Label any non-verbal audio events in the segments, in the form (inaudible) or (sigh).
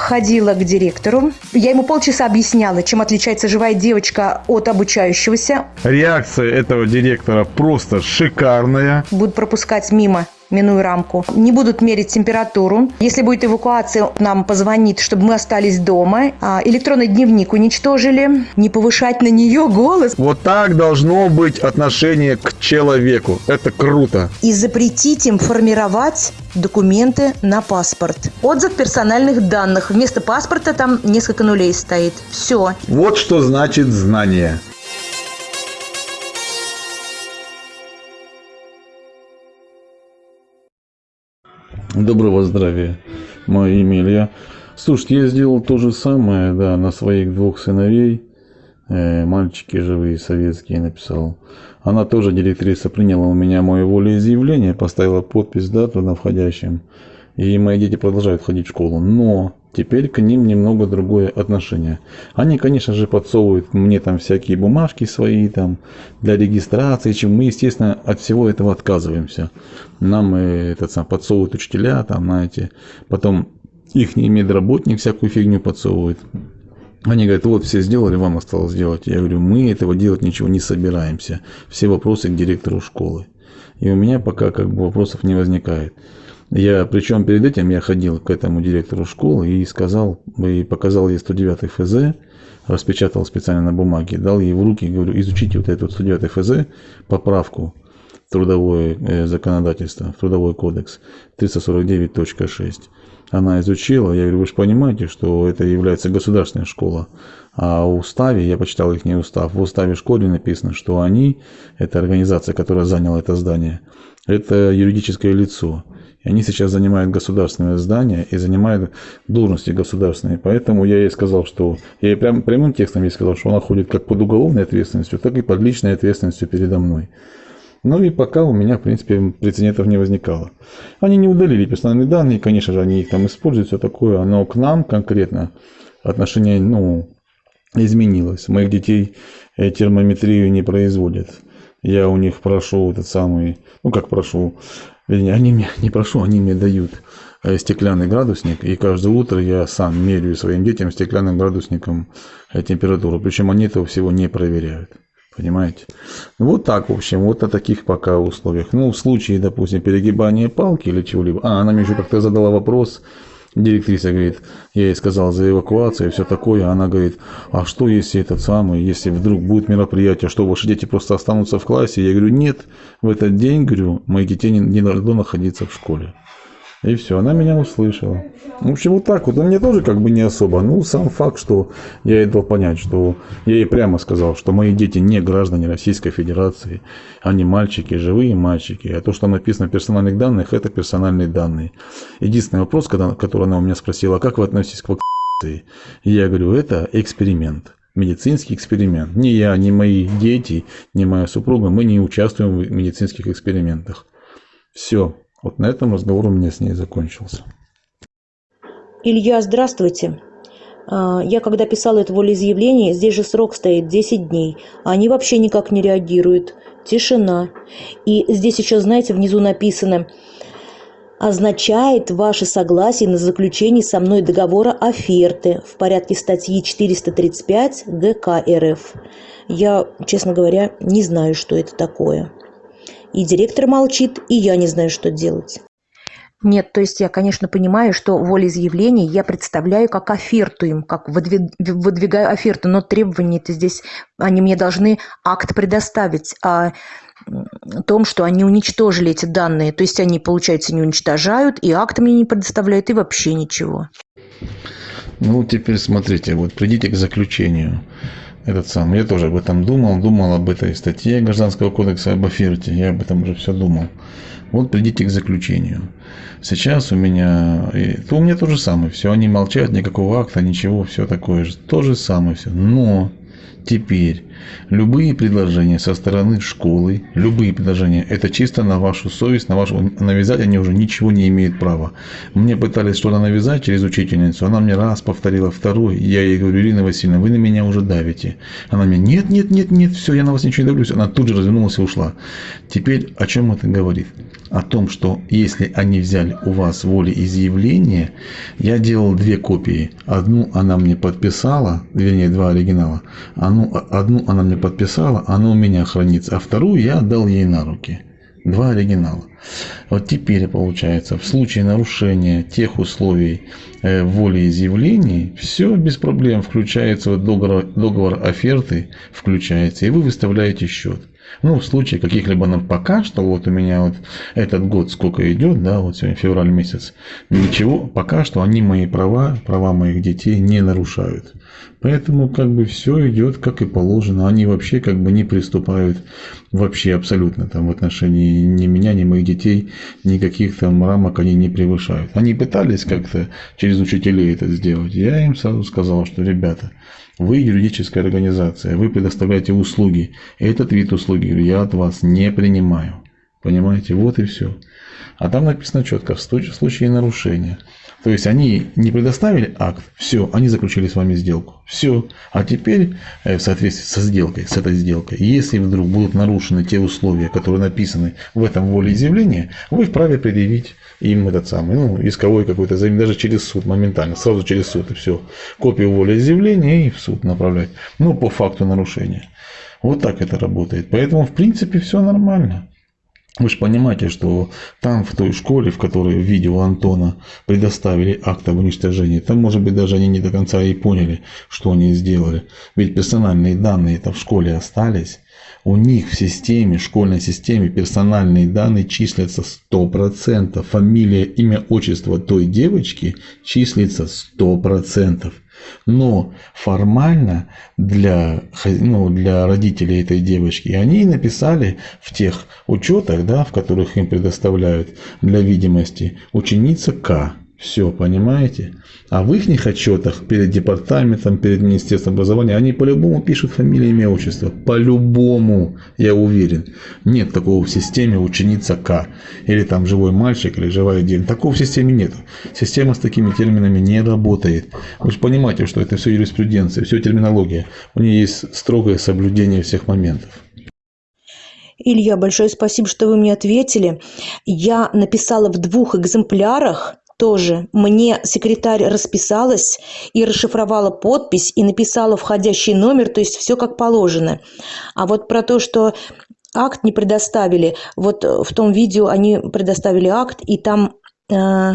ходила к директору. Я ему полчаса объясняла, чем отличается живая девочка от обучающегося. Реакция этого директора просто шикарная. Будут пропускать мимо минуя рамку. Не будут мерить температуру. Если будет эвакуация, нам позвонит, чтобы мы остались дома. А, электронный дневник уничтожили. Не повышать на нее голос. Вот так должно быть отношение к человеку. Это круто. И запретить им формировать документы на паспорт. Отзыв персональных данных. Вместо паспорта там несколько нулей стоит. Все. Вот что значит знание. Доброго здравия, мое имя Илья. Слушайте, я сделал то же самое, да, на своих двух сыновей. Э, мальчики живые, советские, написал. Она тоже, директриса, приняла у меня мое волеизъявление, поставила подпись, дату на входящем. И мои дети продолжают ходить в школу. Но Теперь к ним немного другое отношение. Они, конечно же, подсовывают мне там всякие бумажки свои там для регистрации, чем мы, естественно, от всего этого отказываемся. Нам э, этот сам подсовывают учителя, там, знаете, потом их медработник всякую фигню подсовывает. Они говорят, вот все сделали, вам осталось сделать. Я говорю, мы этого делать ничего не собираемся. Все вопросы к директору школы. И у меня пока как бы вопросов не возникает. Я, причем перед этим я ходил к этому директору школы и сказал, и показал ей 109 ФЗ, распечатал специально на бумаге, дал ей в руки, говорю, изучите вот этот 109 ФЗ, поправку трудовое э, законодательство, трудовой кодекс 349.6. Она изучила, я говорю, вы же понимаете, что это является государственная школа, а в уставе, я почитал их не устав, в уставе школы написано, что они, это организация, которая заняла это здание, это юридическое лицо. И они сейчас занимают государственное здание и занимают должности государственные. Поэтому я ей сказал, что... Я ей прям, прямым текстом ей сказал, что она ходит как под уголовной ответственностью, так и под личной ответственностью передо мной. Ну и пока у меня, в принципе, прецедентов не возникало. Они не удалили персональные данные, конечно же, они их там используют, все такое, но к нам конкретно отношение, ну, изменилось. Моих детей э, термометрию не производят. Я у них прошу этот самый, ну как прошу, они мне не прошу, они мне дают э, стеклянный градусник, и каждое утро я сам меряю своим детям стеклянным градусником э, температуру. Причем они этого всего не проверяют. Понимаете? Вот так, в общем, вот о таких пока условиях. Ну, в случае, допустим, перегибания палки или чего-либо. А, она мне еще как-то задала вопрос, Директриса говорит, я ей сказал за эвакуацию и все такое. Она говорит, а что если этот самый, если вдруг будет мероприятие, что ваши дети просто останутся в классе? Я говорю, нет, в этот день, говорю, мои детей не, не должны находиться в школе. И все, она меня услышала. В общем, вот так вот. Но мне тоже как бы не особо. Ну, сам факт, что я ей дал понять, что я ей прямо сказал, что мои дети не граждане Российской Федерации. Они мальчики, живые мальчики. А то, что написано в персональных данных, это персональные данные. Единственный вопрос, когда, который она у меня спросила, как вы относитесь к вакцинации? Я говорю, это эксперимент медицинский эксперимент. Ни я, ни мои дети, ни моя супруга, мы не участвуем в медицинских экспериментах. Все. Вот на этом разговор у меня с ней закончился. Илья, здравствуйте. А, я когда писала это волеизъявление, здесь же срок стоит 10 дней, а они вообще никак не реагируют. Тишина. И здесь еще, знаете, внизу написано означает ваше согласие на заключение со мной договора оферты в порядке статьи 435 ГК РФ. Я, честно говоря, не знаю, что это такое. И директор молчит, и я не знаю, что делать. Нет, то есть я, конечно, понимаю, что волеизъявление я представляю как оферту им, как выдвигаю оферту, но требования-то здесь, они мне должны акт предоставить о том, что они уничтожили эти данные. То есть они, получается, не уничтожают, и акт мне не предоставляют, и вообще ничего. Ну, теперь смотрите, вот придите к заключению этот сам. Я тоже об этом думал, думал об этой статье Гражданского кодекса об оферте, я об этом уже все думал. Вот придите к заключению. Сейчас у меня, то у меня то же самое, все, они молчат, никакого акта, ничего, все такое же, то же самое все. Но Теперь любые предложения со стороны школы, любые предложения, это чисто на вашу совесть, на вашу навязать они уже ничего не имеют права. Мне пытались что-то навязать через учительницу, она мне раз повторила, второй, я ей говорю, Ирина Васильевна, вы на меня уже давите. Она мне, нет, нет, нет, нет, все, я на вас ничего не давлюсь. Она тут же развернулась и ушла. Теперь о чем это говорит? О том, что если они взяли у вас волеизъявление, я делал две копии. Одну она мне подписала, вернее, два оригинала. Одну, одну она мне подписала, она у меня хранится, а вторую я отдал ей на руки. Два оригинала. Вот теперь получается, в случае нарушения тех условий э, волеизъявлений, все без проблем включается в договор, договор оферты, включается, и вы выставляете счет. Ну, в случае каких-либо, ну, пока что, вот у меня вот этот год сколько идет, да, вот сегодня февраль месяц, ничего, пока что они мои права, права моих детей не нарушают. Поэтому как бы все идет как и положено. Они вообще как бы не приступают вообще абсолютно там в отношении ни меня, ни моих детей, никаких там рамок они не превышают. Они пытались как-то через учителей это сделать. Я им сразу сказал, что ребята, вы юридическая организация, вы предоставляете услуги. Этот вид услуги я от вас не принимаю. Понимаете? Вот и все. А там написано четко, в случае нарушения. То есть они не предоставили акт, все, они заключили с вами сделку. Все. А теперь э, в соответствии со сделкой, с этой сделкой, если вдруг будут нарушены те условия, которые написаны в этом волеизъявлении, вы вправе предъявить им этот самый, ну, исковой какой-то даже через суд моментально, сразу через суд и все. Копию волеизъявления и в суд направлять. Ну, по факту нарушения. Вот так это работает. Поэтому, в принципе, все нормально. Вы же понимаете, что там, в той школе, в которой в видео Антона предоставили акт об уничтожении, там, может быть, даже они не до конца и поняли, что они сделали. Ведь персональные данные это в школе остались. У них в системе, школьной системе персональные данные числятся 100%. Фамилия, имя, отчество той девочки числится 100%. Но формально для, ну, для родителей этой девочки они написали в тех учетах, да, в которых им предоставляют для видимости, ученица К. Все, понимаете? А в их отчетах перед департаментом, перед Министерством образования, они по-любому пишут фамилию, имя, отчество. По-любому, я уверен. Нет такого в системе ученица К. Или там живой мальчик, или живая девочка. Такого в системе нет. Система с такими терминами не работает. Вы же понимаете, что это все юриспруденция, все терминология. У нее есть строгое соблюдение всех моментов. Илья, большое спасибо, что вы мне ответили. Я написала в двух экземплярах тоже мне секретарь расписалась и расшифровала подпись и написала входящий номер, то есть все как положено. А вот про то, что акт не предоставили, вот в том видео они предоставили акт, и там, э,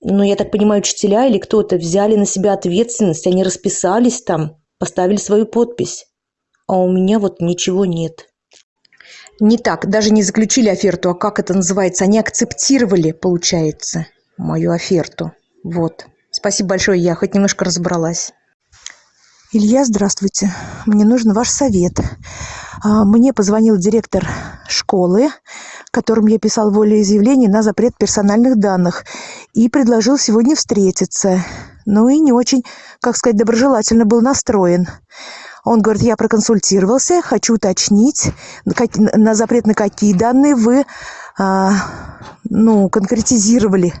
ну, я так понимаю, учителя или кто-то взяли на себя ответственность, они расписались там, поставили свою подпись. А у меня вот ничего нет. Не так, даже не заключили оферту, а как это называется, они акцептировали, получается мою оферту. Вот. Спасибо большое, я хоть немножко разобралась. Илья, здравствуйте. Мне нужен ваш совет. А, мне позвонил директор школы, которым я писал волеизъявление на запрет персональных данных, и предложил сегодня встретиться. Ну и не очень, как сказать, доброжелательно был настроен. Он говорит, я проконсультировался, хочу уточнить, на запрет на какие данные вы а, ну, конкретизировали.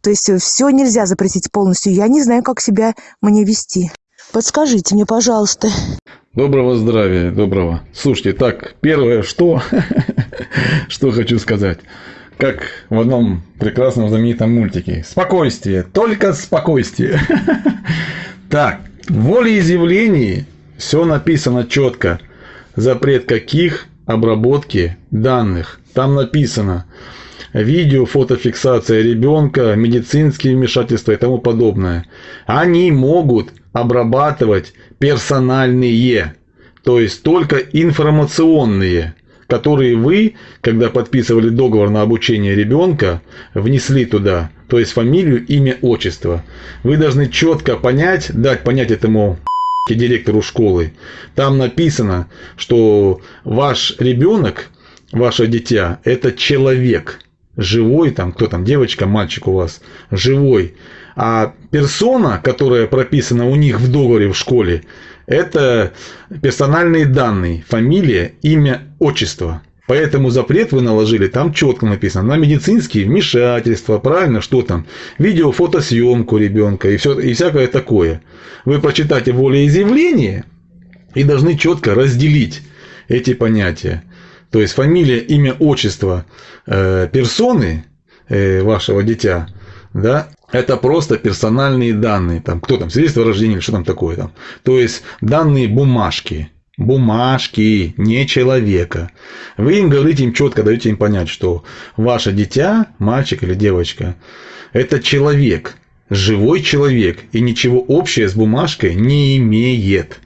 То есть все нельзя запретить полностью. Я не знаю, как себя мне вести. Подскажите мне, пожалуйста. Доброго здравия, доброго. Слушайте, так, первое, что, (laughs) что хочу сказать. Как в одном прекрасном знаменитом мультике. Спокойствие, только спокойствие. (laughs) Так, в волеизъявлении все написано четко. Запрет каких обработки данных. Там написано видео, фотофиксация ребенка, медицинские вмешательства и тому подобное. Они могут обрабатывать персональные, то есть только информационные, которые вы, когда подписывали договор на обучение ребенка, внесли туда, то есть фамилию, имя, отчество. Вы должны четко понять, дать понять этому директору школы. Там написано, что ваш ребенок ваше дитя – это человек, живой, там, кто там, девочка, мальчик у вас, живой. А персона, которая прописана у них в договоре в школе, Это персональные данные, фамилия, имя, отчество. Поэтому запрет вы наложили, там четко написано, на медицинские вмешательства, правильно, что там, видео, фотосъемку ребенка и, все, и всякое такое. Вы прочитайте волеизъявление и должны четко разделить эти понятия. То есть фамилия, имя, отчество э, персоны э, вашего дитя, да, это просто персональные данные. Там, кто там, свидетельство о рождении или что там такое там. То есть данные бумажки бумажки, не человека. Вы им говорите им четко, даете им понять, что ваше дитя, мальчик или девочка, это человек, живой человек, и ничего общего с бумажкой не имеет.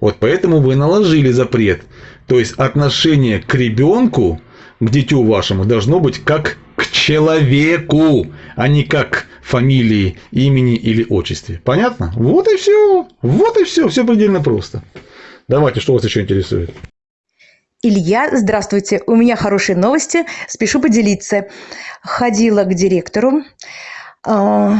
Вот поэтому вы наложили запрет. То есть отношение к ребенку, к дитю вашему, должно быть как к человеку, а не как фамилии, имени или отчестве. Понятно? Вот и все. Вот и все. Все предельно просто. Давайте, что вас еще интересует? Илья, здравствуйте. У меня хорошие новости. Спешу поделиться. Ходила к директору. А,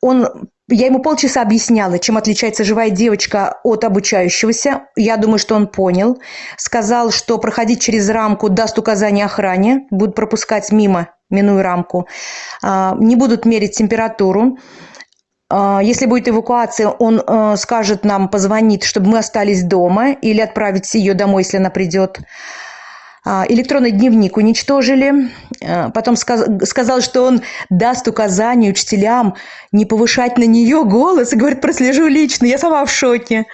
он я ему полчаса объясняла, чем отличается живая девочка от обучающегося. Я думаю, что он понял. Сказал, что проходить через рамку даст указание охране, будут пропускать мимо, минуя рамку. А, не будут мерить температуру. А, если будет эвакуация, он э, скажет нам, позвонит, чтобы мы остались дома или отправить ее домой, если она придет. А, электронный дневник уничтожили. А, потом сказал, что он даст указание учителям не повышать на нее голос. И говорит, прослежу лично. Я сама в шоке.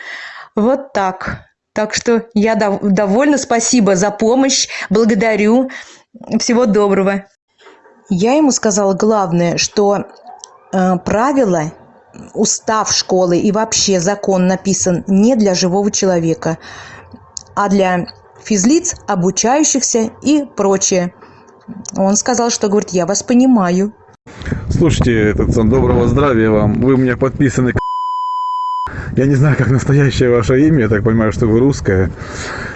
Вот так. Так что я довольна. Спасибо за помощь. Благодарю. Всего доброго. Я ему сказала главное, что э, правила устав школы и вообще закон написан не для живого человека, а для физлиц, обучающихся и прочее. Он сказал, что, говорит, я вас понимаю. Слушайте, этот, доброго здравия вам. Вы у меня подписаны (laughs) я не знаю, как настоящее ваше имя, я так понимаю, что вы русская.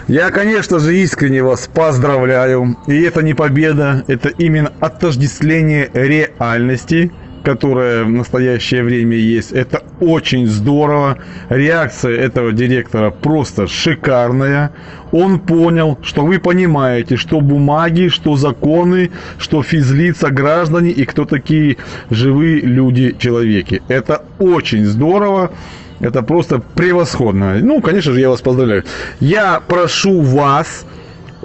Я, конечно же, искренне вас поздравляю. И это не победа, это именно отождествление реальности – которая в настоящее время есть. Это очень здорово. Реакция этого директора просто шикарная. Он понял, что вы понимаете, что бумаги, что законы, что физлица, граждане и кто такие живые люди, человеки. Это очень здорово. Это просто превосходно. Ну, конечно же, я вас поздравляю. Я прошу вас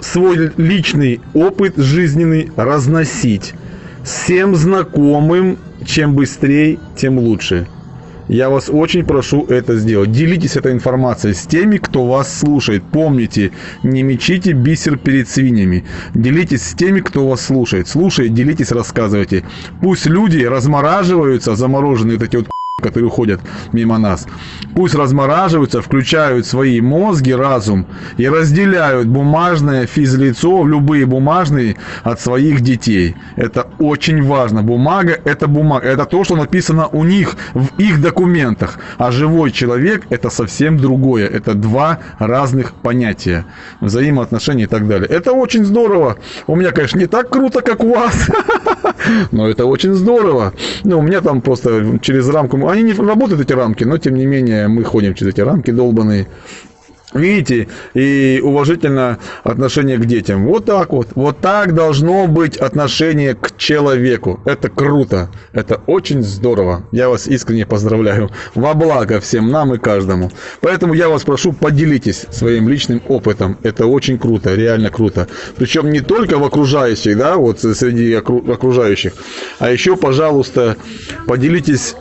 свой личный опыт жизненный разносить всем знакомым чем быстрее, тем лучше. Я вас очень прошу это сделать. Делитесь этой информацией с теми, кто вас слушает. Помните, не мечите бисер перед свиньями. Делитесь с теми, кто вас слушает. Слушайте, делитесь, рассказывайте. Пусть люди размораживаются, замороженные вот эти вот которые ходят мимо нас. Пусть размораживаются, включают свои мозги, разум и разделяют бумажное физлицо, любые бумажные от своих детей. Это очень важно. Бумага – это бумага. Это то, что написано у них в их документах. А живой человек – это совсем другое. Это два разных понятия. Взаимоотношения и так далее. Это очень здорово. У меня, конечно, не так круто, как у вас. (laughs) Но это очень здорово. Ну, у меня там просто через рамку они не работают, эти рамки, но тем не менее мы ходим через эти рамки долбанные. Видите, и уважительно отношение к детям. Вот так вот. Вот так должно быть отношение к человеку. Это круто. Это очень здорово. Я вас искренне поздравляю. Во благо всем нам и каждому. Поэтому я вас прошу, поделитесь своим личным опытом. Это очень круто, реально круто. Причем не только в окружающих, да, вот среди окружающих, а еще, пожалуйста, поделитесь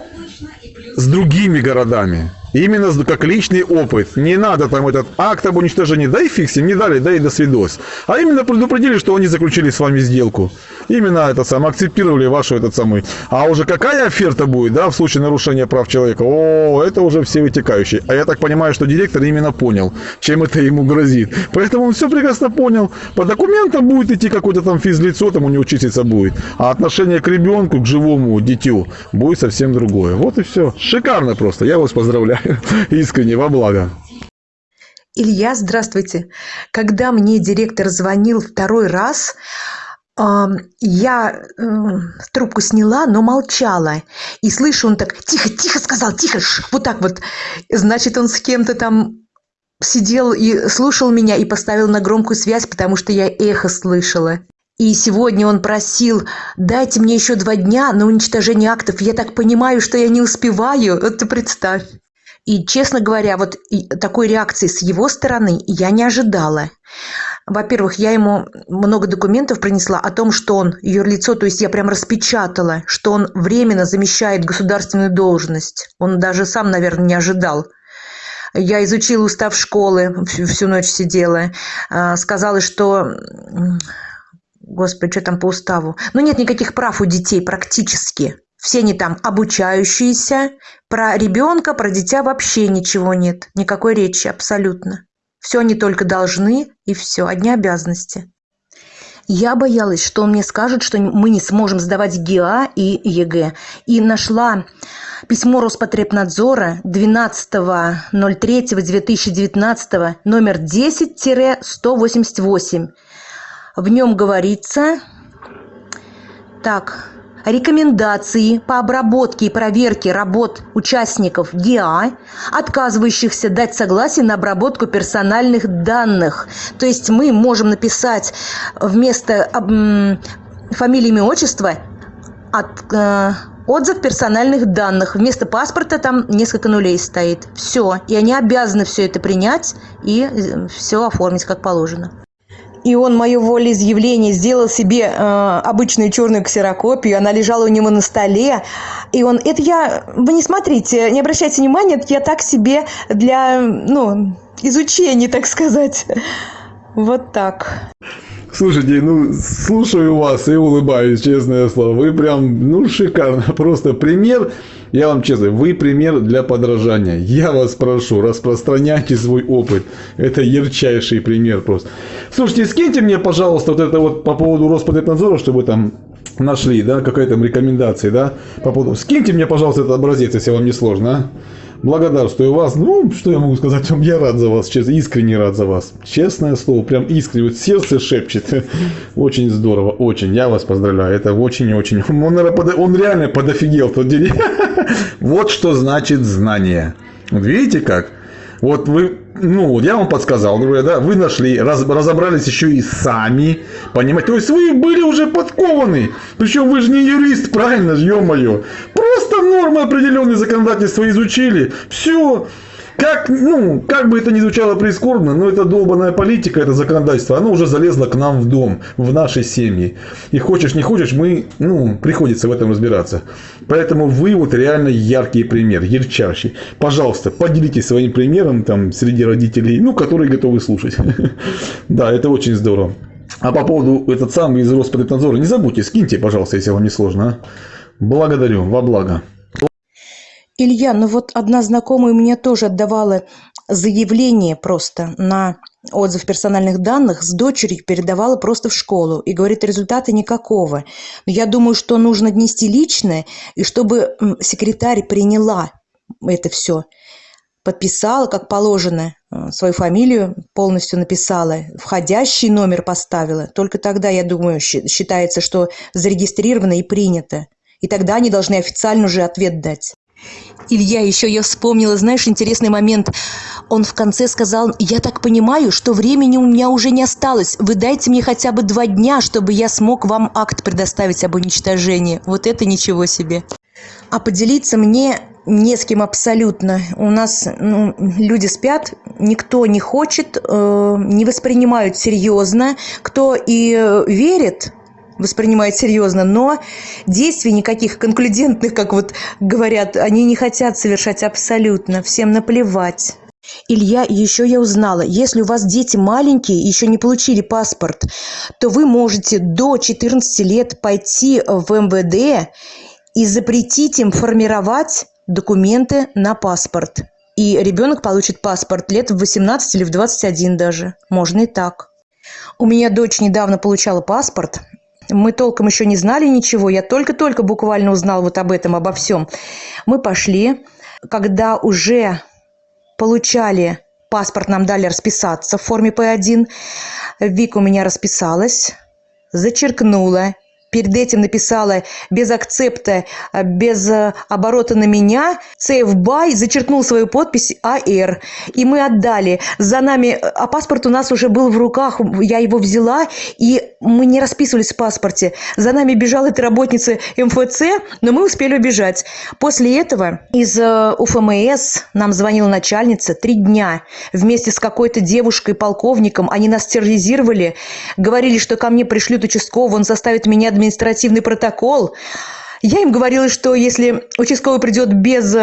с другими городами. Именно как личный опыт. Не надо там этот акт об уничтожении, да фиг не дали, да и до свидос. А именно предупредили, что они заключили с вами сделку. Именно это самое, акцептировали вашу этот самый. А уже какая оферта будет, да, в случае нарушения прав человека? О, это уже все вытекающие. А я так понимаю, что директор именно понял, чем это ему грозит. Поэтому он все прекрасно понял. По документам будет идти какое-то там физлицо, там у него числиться будет. А отношение к ребенку, к живому дитю будет совсем другое. Вот и все. Шикарно просто. Я вас поздравляю. (laughs) Искренне, во благо. Илья, здравствуйте. Когда мне директор звонил второй раз, я трубку сняла, но молчала. И слышу, он так, тихо, тихо сказал, тихо, вот так вот. Значит, он с кем-то там сидел и слушал меня и поставил на громкую связь, потому что я эхо слышала. И сегодня он просил, дайте мне еще два дня на уничтожение актов. Я так понимаю, что я не успеваю. Вот ты представь. И, честно говоря, вот такой реакции с его стороны я не ожидала. Во-первых, я ему много документов принесла о том, что он юрлицо, то есть я прям распечатала, что он временно замещает государственную должность. Он даже сам, наверное, не ожидал. Я изучила устав школы, всю, всю ночь сидела. А, сказала, что... Господи, что там по уставу? Ну, нет никаких прав у детей практически. Все они там обучающиеся. Про ребенка, про дитя вообще ничего нет. Никакой речи абсолютно. Все они только должны, и все, одни обязанности. Я боялась, что он мне скажет, что мы не сможем сдавать ГИА и ЕГЭ. И нашла письмо Роспотребнадзора 12.03.2019 номер 10-188. В нем говорится... Так, рекомендации по обработке и проверке работ участников ГИА, отказывающихся дать согласие на обработку персональных данных. То есть мы можем написать вместо фамилии, имя, отчества от, э, отзыв персональных данных. Вместо паспорта там несколько нулей стоит. Все. И они обязаны все это принять и э, все оформить как положено и он мое волеизъявление сделал себе э, обычную черную ксерокопию, она лежала у него на столе, и он, это я, вы не смотрите, не обращайте внимания, это я так себе для, ну, изучения, так сказать. Вот так. Слушайте, ну, слушаю вас и улыбаюсь, честное слово. Вы прям, ну, шикарно. (laughs) Просто пример я вам честно, вы пример для подражания. Я вас прошу, распространяйте свой опыт. Это ярчайший пример просто. Слушайте, скиньте мне, пожалуйста, вот это вот по поводу Роспотребнадзора, чтобы там нашли, да, какая там рекомендации, да, по поводу. Скиньте мне, пожалуйста, этот образец, если вам не сложно, а благодарствую вас. Ну, что я могу сказать вам? Я рад за вас, честно, искренне рад за вас. Честное слово, прям искренне, вот сердце шепчет. (laughs) Очень здорово, очень. Я вас поздравляю. Это очень-очень. Он, он реально подофигел в тот день. (laughs) Вот что значит знание. Вот видите как? Вот вы, ну, я вам подсказал, говорю, да, вы нашли, раз, разобрались еще и сами, понимаете, то есть вы были уже подкованы, причем вы же не юрист, правильно, ё-моё, просто нормы определенные законодательства изучили, все, как, ну, как бы это ни звучало прискорбно, но это долбанная политика, это законодательство, оно уже залезло к нам в дом, в наши семьи. И хочешь не хочешь, мы, ну, приходится в этом разбираться. Поэтому вы вот реально яркий пример, ярчайший. Пожалуйста, поделитесь своим примером там среди родителей, ну, которые готовы слушать. (laughs) Да, это очень здорово. А по поводу этот самый из Роспотребнадзора, не забудьте, скиньте, пожалуйста, если вам не сложно. А? Благодарю, во благо. Илья, ну вот одна знакомая мне тоже отдавала заявление просто на отзыв персональных данных, с дочерью передавала просто в школу и говорит, результата никакого. Но я думаю, что нужно внести личное, и чтобы секретарь приняла это все, подписала, как положено, э, свою фамилию полностью написала, входящий номер поставила. Только тогда, я думаю, считается, что зарегистрировано и принято. И тогда они должны официально уже ответ дать. Илья, еще я вспомнила, знаешь, интересный момент. Он в конце сказал, я так понимаю, что времени у меня уже не осталось. Вы дайте мне хотя бы два дня, чтобы я смог вам акт предоставить об уничтожении. Вот это ничего себе. А поделиться мне не с кем абсолютно. У нас ну, люди спят, никто не хочет, э, не воспринимают серьезно. Кто и э, верит, воспринимает серьезно, но действий никаких конклюдентных, как вот говорят, они не хотят совершать абсолютно, всем наплевать. Илья, еще я узнала, если у вас дети маленькие, еще не получили паспорт, то вы можете до 14 лет пойти в МВД и запретить им формировать документы на паспорт. И ребенок получит паспорт лет в 18 или в 21 даже. Можно и так. У меня дочь недавно получала паспорт, мы толком еще не знали ничего, я только-только буквально узнал вот об этом, обо всем. Мы пошли, когда уже получали паспорт, нам дали расписаться в форме П1. Вика у меня расписалась, зачеркнула. Перед этим написала без акцепта, без э, оборота на меня, save by, зачеркнул свою подпись AR. И мы отдали. За нами, э, а паспорт у нас уже был в руках, я его взяла, и мы не расписывались в паспорте. За нами бежала эта работница МФЦ, но мы успели убежать. После этого из э, УФМС нам звонила начальница три дня. Вместе с какой-то девушкой, полковником, они нас терроризировали, говорили, что ко мне пришлют участкового, он заставит меня административный протокол. Я им говорила, что если участковый придет без...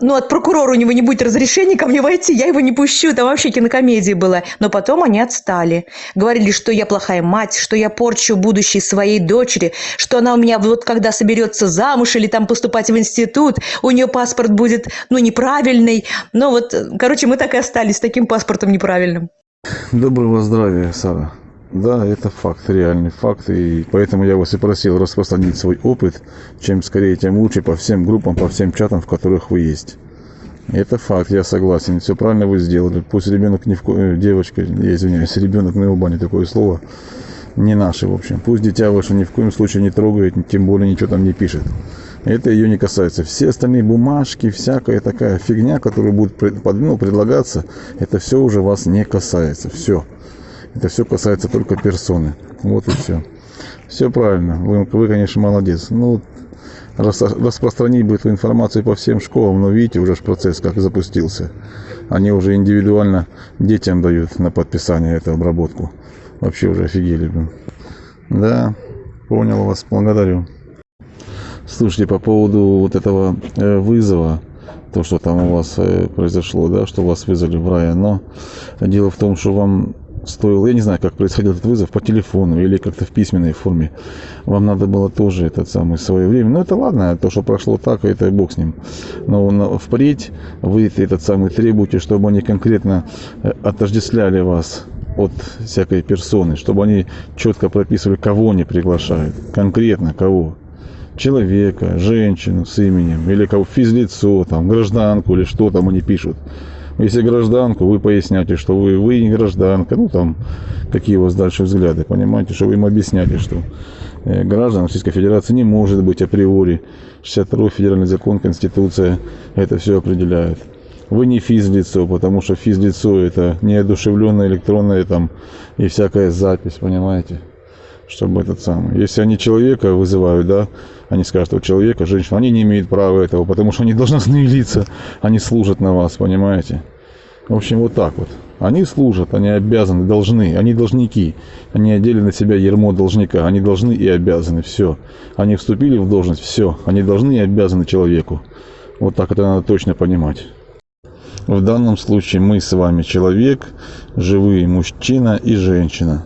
Ну, от прокурора у него не будет разрешения ко мне войти, я его не пущу. Там вообще кинокомедия была. Но потом они отстали. Говорили, что я плохая мать, что я порчу будущее своей дочери, что она у меня вот когда соберется замуж или там поступать в институт, у нее паспорт будет, ну, неправильный. Но вот, короче, мы так и остались с таким паспортом неправильным. Доброго здравия, Сара. Да, это факт, реальный факт, и поэтому я вас и просил распространить свой опыт, чем скорее, тем лучше по всем группам, по всем чатам, в которых вы есть. Это факт, я согласен, все правильно вы сделали. Пусть ребенок не в ко... э, девочка, я извиняюсь, ребенок на его бане такое слово, не наше, в общем. Пусть дитя ваше ни в коем случае не трогает, тем более ничего там не пишет. Это ее не касается. Все остальные бумажки, всякая такая фигня, которая будет ну, предлагаться, это все уже вас не касается. Все. Это все касается только персоны. Вот и все. Все правильно. Вы, вы конечно, молодец. Ну, рас, распространить бы эту информацию по всем школам, но видите, уже процесс как запустился. Они уже индивидуально детям дают на подписание эту обработку. Вообще уже офигели. Блин. Да, понял вас, благодарю. Слушайте, по поводу вот этого э, вызова, то, что там у вас э, произошло, да, что вас вызвали в рай, но дело в том, что вам стоило, я не знаю, как происходил этот вызов, по телефону или как-то в письменной форме. Вам надо было тоже этот самый свое время. Ну, это ладно, то, что прошло так, это и бог с ним. Но впредь вы этот самый требуете, чтобы они конкретно э, отождествляли вас от всякой персоны, чтобы они четко прописывали, кого они приглашают, конкретно кого. Человека, женщину с именем, или кого физлицо, там, гражданку, или что там они пишут. Если гражданку, вы поясняете, что вы, вы не гражданка, ну там, какие у вас дальше взгляды, понимаете, что вы им объясняете, что э, граждан Российской Федерации не может быть априори. 62 федеральный закон, Конституция это все определяет. Вы не физлицо, потому что физлицо это неодушевленная электронная там и всякая запись, понимаете? чтобы этот самый. Если они человека вызывают, да, они скажут, что человека, женщина, они не имеют права этого, потому что они должностные (laughs) лица, они служат на вас, понимаете? В общем, вот так вот. Они служат, они обязаны, должны, они должники. Они одели на себя ермо должника, они должны и обязаны, все. Они вступили в должность, все. Они должны и обязаны человеку. Вот так это надо точно понимать. В данном случае мы с вами человек, живые мужчина и женщина.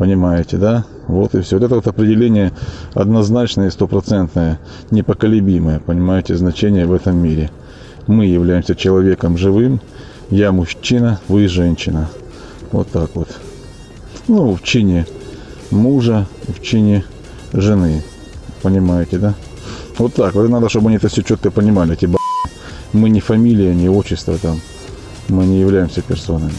Понимаете, да? Вот и все. Вот это вот определение однозначное и стопроцентное, непоколебимое, понимаете, значение в этом мире. Мы являемся человеком живым, я мужчина, вы женщина. Вот так вот. Ну, в чине мужа, в чине жены. Понимаете, да? Вот так. Вот надо, чтобы они это все четко понимали, эти Мы не фамилия, не отчество там. Мы не являемся персонами.